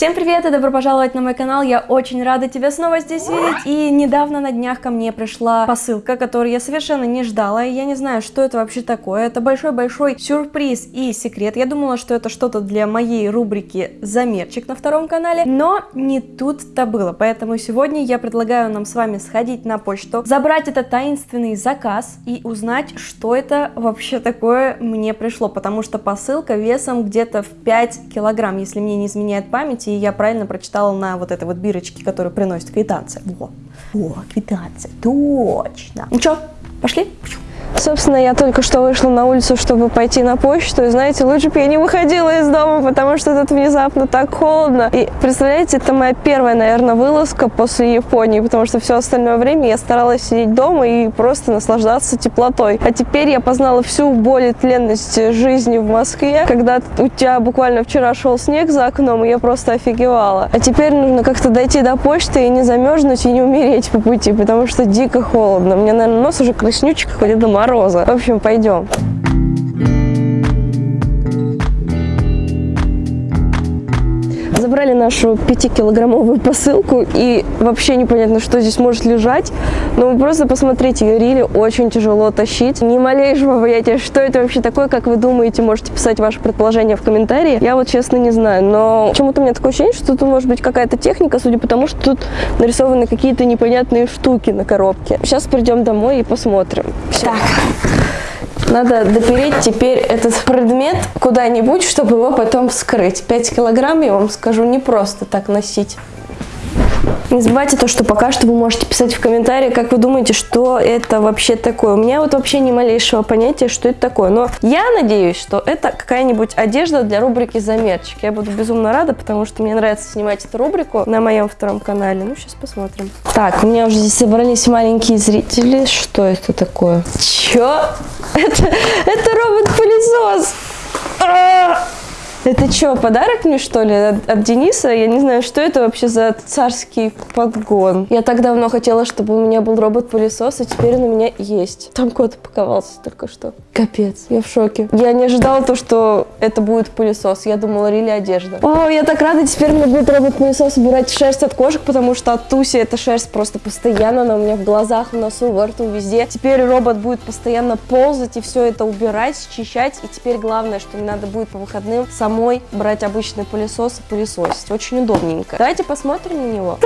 Всем привет и добро пожаловать на мой канал, я очень рада тебя снова здесь видеть. И недавно на днях ко мне пришла посылка, которую я совершенно не ждала, и я не знаю, что это вообще такое. Это большой-большой сюрприз и секрет. Я думала, что это что-то для моей рубрики «Замерчик» на втором канале, но не тут-то было. Поэтому сегодня я предлагаю нам с вами сходить на почту, забрать этот таинственный заказ и узнать, что это вообще такое мне пришло, потому что посылка весом где-то в 5 килограмм, если мне не изменяет память, и я правильно прочитала на вот этой вот бирочке, которую приносит квитанция. Во, во, квитанция, точно. Ну что, пошли? Собственно, я только что вышла на улицу, чтобы пойти на почту, и знаете, лучше бы я не выходила из дома, потому что тут внезапно так холодно. И представляете, это моя первая, наверное, вылазка после Японии, потому что все остальное время я старалась сидеть дома и просто наслаждаться теплотой. А теперь я познала всю боль и тленность жизни в Москве, когда у тебя буквально вчера шел снег за окном, и я просто офигевала. А теперь нужно как-то дойти до почты и не замерзнуть, и не умереть по пути, потому что дико холодно. У меня, наверное, нос уже краснючий, какой-то дома мороза. В общем, пойдем. Забрали нашу 5-килограммовую посылку, и вообще непонятно, что здесь может лежать. Но вы просто посмотрите, рили очень тяжело тащить. Ни малейшего понятия, что это вообще такое, как вы думаете, можете писать ваше предположение в комментарии. Я вот честно не знаю, но почему-то у меня такое ощущение, что тут может быть какая-то техника, судя по тому, что тут нарисованы какие-то непонятные штуки на коробке. Сейчас придем домой и посмотрим. Все. Так. Надо допереть теперь этот предмет куда-нибудь, чтобы его потом вскрыть. 5 килограмм, я вам скажу, не просто так носить. Не забывайте то, что пока что вы можете писать в комментарии, как вы думаете, что это вообще такое. У меня вот вообще ни малейшего понятия, что это такое. Но я надеюсь, что это какая-нибудь одежда для рубрики «Замерчик». Я буду безумно рада, потому что мне нравится снимать эту рубрику на моем втором канале. Ну, сейчас посмотрим. Так, у меня уже здесь собрались маленькие зрители. Что это такое? Чё? Это, это робот-пылесос! А! Это что, подарок мне, что ли, от, от Дениса? Я не знаю, что это вообще за царский подгон. Я так давно хотела, чтобы у меня был робот-пылесос, и теперь он у меня есть. Там кот упаковался только что. Капец, я в шоке. Я не ожидала то, что это будет пылесос. Я думала, рили одежда. О, я так рада, теперь мне будет робот-пылесос убирать шерсть от кошек, потому что от Туси эта шерсть просто постоянно, она у меня в глазах, в носу, во рту, везде. Теперь робот будет постоянно ползать и все это убирать, счищать. И теперь главное, что мне надо будет по выходным сам самой брать обычный пылесос и пылесосить. Очень удобненько. Давайте посмотрим на него.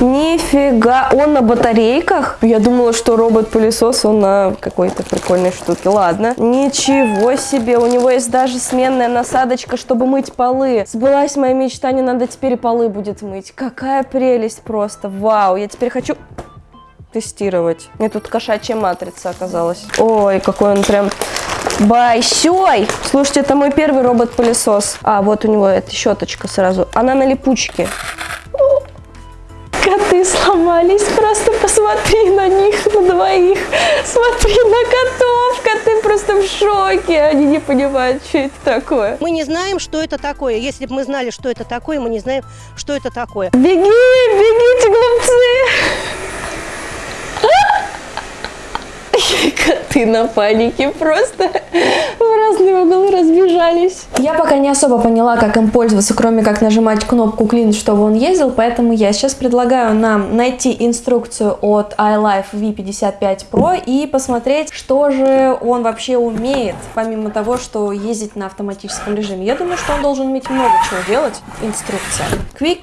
Нифига, он на батарейках? Я думала, что робот-пылесос, он на какой-то прикольной штуке. Ладно. Ничего себе, у него есть даже сменная насадочка, чтобы мыть полы. Сбылась моя мечта, не надо теперь полы будет мыть. Какая прелесть просто. Вау, я теперь хочу тестировать. Мне тут кошачья матрица оказалась. Ой, какой он прям большой. Слушайте, это мой первый робот-пылесос. А, вот у него эта щеточка сразу. Она на липучке. Коты сломались, просто посмотри на них, на двоих. Смотри на котов, коты просто в шоке. Они не понимают, что это такое. Мы не знаем, что это такое. Если бы мы знали, что это такое, мы не знаем, что это такое. Беги, бегите, глупцы! Коты на панике просто в разные углы разбежались. Я пока не особо поняла, как им пользоваться, кроме как нажимать кнопку Clean, чтобы он ездил, поэтому я сейчас предлагаю нам найти инструкцию от iLife V55 Pro и посмотреть, что же он вообще умеет, помимо того, что ездить на автоматическом режиме. Я думаю, что он должен уметь много чего делать. Инструкция. Quick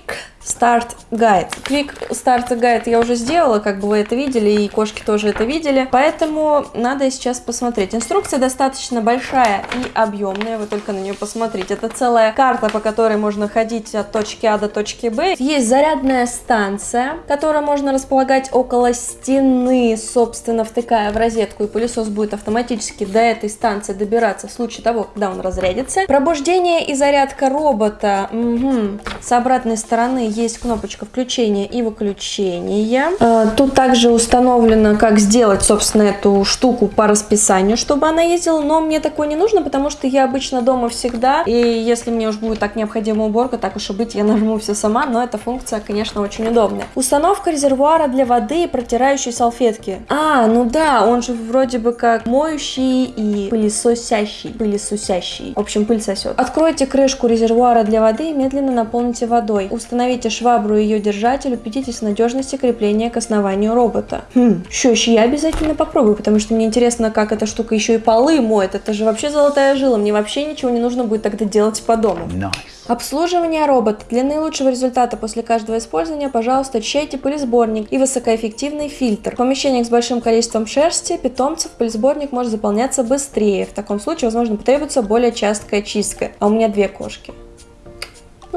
Start Guide. Quick Start Guide я уже сделала, как бы вы это видели, и кошки тоже это видели, поэтому надо сейчас посмотреть. Инструкция достаточно большая и объемная, вы только на нее посмотрите. Это целая карта, по которой можно ходить от точки А до точки Б. Есть зарядная станция, которую можно располагать около стены, собственно, втыкая в розетку, и пылесос будет автоматически до этой станции добираться в случае того, когда он разрядится. Пробуждение и зарядка робота. Угу. С обратной стороны есть кнопочка включения и выключения. Э, тут также установлено, как сделать, собственно, эту штуку по расписанию, чтобы она ездила, но мне такое не нужно, потому что я обычно дома всегда, и если мне уж будет так необходима уборка, так уж и быть, я нажму все сама, но эта функция, конечно, очень удобная. Установка резервуара для воды и протирающей салфетки. А, ну да, он же вроде бы как моющий и пылесосящий. Пылесосящий. В общем, пыль сосет. Откройте крышку резервуара для воды и медленно наполните водой. Установите швабру и ее держатель, убедитесь в надежности крепления к основанию робота. Хм, что еще я обязательно попробую, потому что мне интересно, как эта штука еще и полы моет. Это же вообще золотая жила. Мне вообще ничего не нужно будет тогда делать по дому. Nice. Обслуживание робота. Для наилучшего результата после каждого использования, пожалуйста, чейте пылесборник и высокоэффективный фильтр. В помещениях с большим количеством шерсти питомцев пылесборник может заполняться быстрее. В таком случае, возможно, потребуется более частая чистка. А у меня две кошки.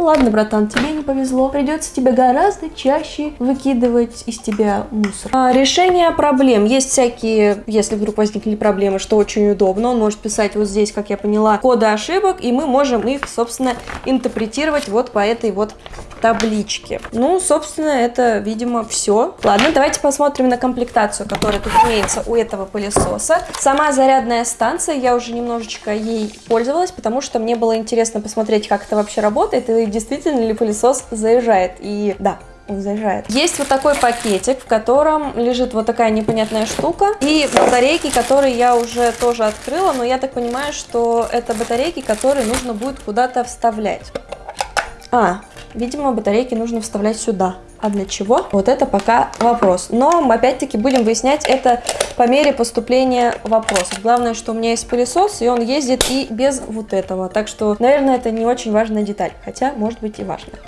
Ну ладно, братан, тебе не повезло. Придется тебе гораздо чаще выкидывать из тебя мусор. А, решение проблем. Есть всякие, если вдруг возникли проблемы, что очень удобно. Он может писать вот здесь, как я поняла, коды ошибок, и мы можем их, собственно, интерпретировать вот по этой вот табличке. Ну, собственно, это, видимо, все. Ладно, давайте посмотрим на комплектацию, которая тут имеется у этого пылесоса. Сама зарядная станция, я уже немножечко ей пользовалась, потому что мне было интересно посмотреть, как это вообще работает, и действительно ли пылесос заезжает. И да, он заезжает. Есть вот такой пакетик, в котором лежит вот такая непонятная штука. И батарейки, которые я уже тоже открыла, но я так понимаю, что это батарейки, которые нужно будет куда-то вставлять. А, видимо, батарейки нужно вставлять сюда. А для чего? Вот это пока вопрос. Но мы опять-таки будем выяснять это по мере поступления вопросов. Главное, что у меня есть пылесос, и он ездит и без вот этого. Так что, наверное, это не очень важная деталь. Хотя, может быть и важная.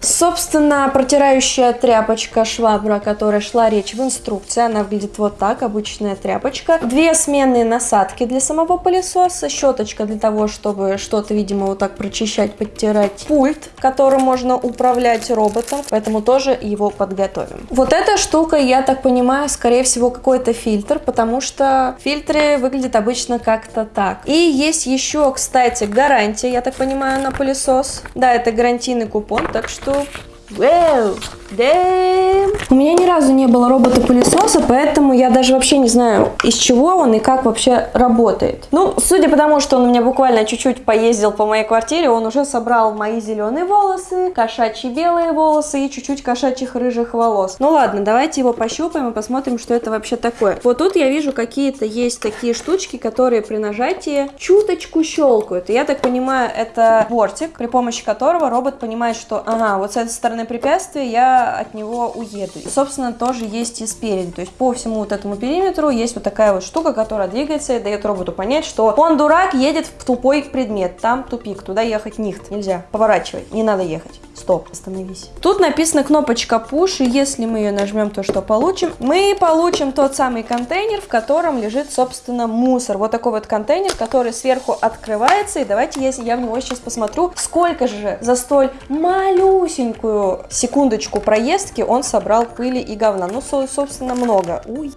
Собственно, протирающая тряпочка швабра, о которой шла речь в инструкции, она выглядит вот так, обычная тряпочка. Две сменные насадки для самого пылесоса, щеточка для того, чтобы что-то, видимо, вот так прочищать, подтирать. Пульт, которым можно управлять роботом, поэтому тоже его подготовим. Вот эта штука, я так понимаю, скорее всего, какой-то фильтр, потому что фильтры выглядят обычно как-то так. И есть еще, кстати, гарантия, я так понимаю, на пылесос. Да, это гарантийный купон, так что... Вау! У меня ни разу не было робота-пылесоса, поэтому я даже вообще не знаю, из чего он и как вообще работает. Ну, судя по тому, что он у меня буквально чуть-чуть поездил по моей квартире, он уже собрал мои зеленые волосы, кошачьи белые волосы и чуть-чуть кошачьих рыжих волос. Ну ладно, давайте его пощупаем и посмотрим, что это вообще такое. Вот тут я вижу какие-то есть такие штучки, которые при нажатии чуточку щелкают. И я так понимаю, это бортик, при помощи которого робот понимает, что, ага, вот с этой стороны препятствия я от него уеду. И, собственно, тоже есть и спереди. То есть по всему вот этому периметру есть вот такая вот штука, которая двигается и дает роботу понять, что он дурак, едет в тупой предмет. Там тупик, туда ехать нихт. Нельзя. Поворачивай, не надо ехать. Стоп, остановись. Тут написана кнопочка push, и если мы ее нажмем, то что получим? Мы получим тот самый контейнер, в котором лежит, собственно, мусор. Вот такой вот контейнер, который сверху открывается. И давайте, если я в него сейчас посмотрю, сколько же за столь малюсенькую секундочку проездки он собрал пыли и говна. Ну, собственно, много. Уй.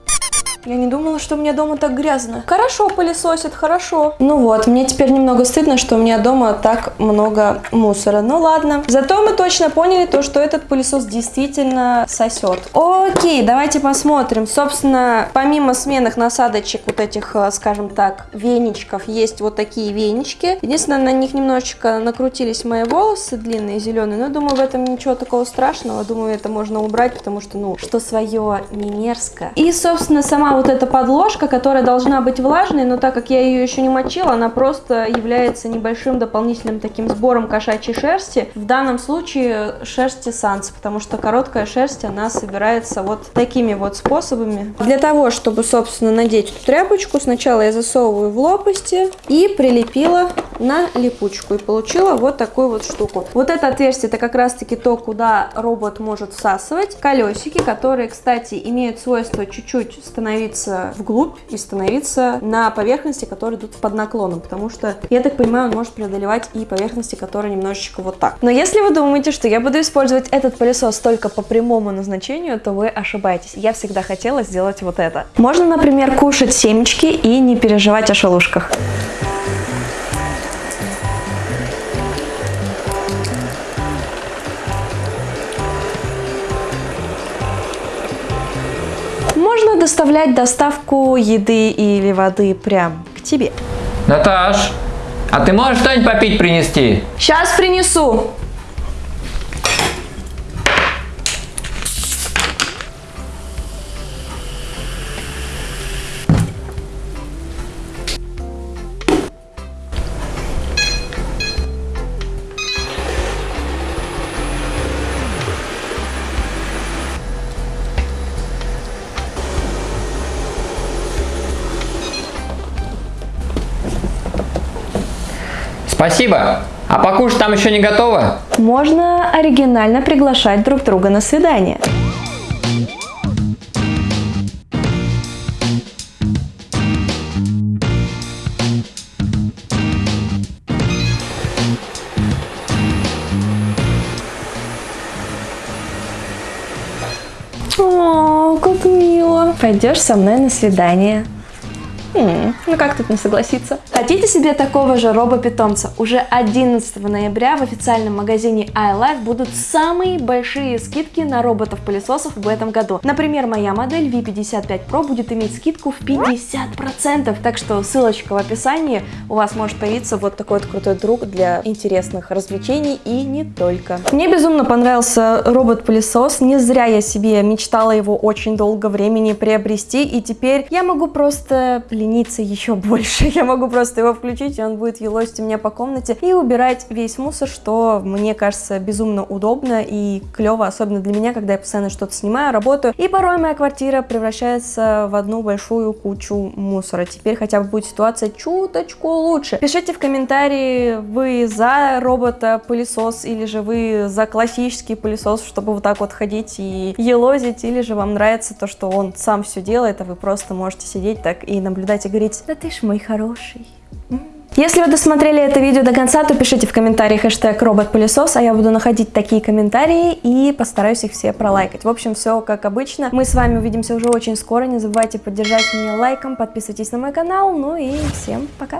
Я не думала, что у меня дома так грязно. Хорошо пылесосит, хорошо. Ну вот, мне теперь немного стыдно, что у меня дома так много мусора. Ну ладно. Зато мы точно поняли то, что этот пылесос действительно сосет. Окей, давайте посмотрим. Собственно, помимо сменных насадочек, вот этих, э, скажем так, веничков, есть вот такие венички. Единственное, на них немножечко накрутились мои волосы длинные, зеленые. Но думаю, в этом ничего такого страшного. Думаю, это можно убрать, потому что, ну, что свое не мерзко. И, собственно, сама вот эта подложка, которая должна быть влажной, но так как я ее еще не мочила, она просто является небольшим дополнительным таким сбором кошачьей шерсти. В данном случае шерсти санс, потому что короткая шерсть, она собирается вот такими вот способами. Для того, чтобы, собственно, надеть эту тряпочку, сначала я засовываю в лопасти и прилепила на липучку. И получила вот такую вот штуку. Вот это отверстие, это как раз-таки то, куда робот может всасывать. Колесики, которые, кстати, имеют свойство чуть-чуть становиться становиться вглубь и становиться на поверхности, которые идут под наклоном, потому что, я так понимаю, он может преодолевать и поверхности, которые немножечко вот так. Но если вы думаете, что я буду использовать этот пылесос только по прямому назначению, то вы ошибаетесь. Я всегда хотела сделать вот это. Можно, например, кушать семечки и не переживать о шелушках. Доставлять доставку еды или воды прям к тебе. Наташ, а ты можешь что-нибудь попить принести? Сейчас принесу. Спасибо. А покушать там еще не готово? Можно оригинально приглашать друг друга на свидание. О, как мило. Пойдешь со мной на свидание. М, Ну как тут не согласиться? Хотите себе такого же робопитомца? Уже 11 ноября в официальном магазине iLife будут самые большие скидки на роботов-пылесосов в этом году. Например, моя модель V55 Pro будет иметь скидку в 50%, так что ссылочка в описании, у вас может появиться вот такой вот крутой друг для интересных развлечений и не только. Мне безумно понравился робот-пылесос, не зря я себе мечтала его очень долго времени приобрести, и теперь я могу просто лениться еще больше. Я могу просто его включить, и он будет елозить у меня по комнате и убирать весь мусор, что мне кажется безумно удобно и клево, особенно для меня, когда я постоянно что-то снимаю, работаю. И порой моя квартира превращается в одну большую кучу мусора. Теперь хотя бы будет ситуация чуточку лучше. Пишите в комментарии, вы за робота-пылесос или же вы за классический пылесос, чтобы вот так вот ходить и елозить, или же вам нравится то, что он сам все делает, а вы просто можете сидеть так и наблюдать и говорить, да ты ж мой хороший. Если вы досмотрели это видео до конца, то пишите в комментариях хэштег робот-пылесос, а я буду находить такие комментарии и постараюсь их все пролайкать. В общем, все как обычно. Мы с вами увидимся уже очень скоро. Не забывайте поддержать меня лайком, подписывайтесь на мой канал. Ну и всем пока!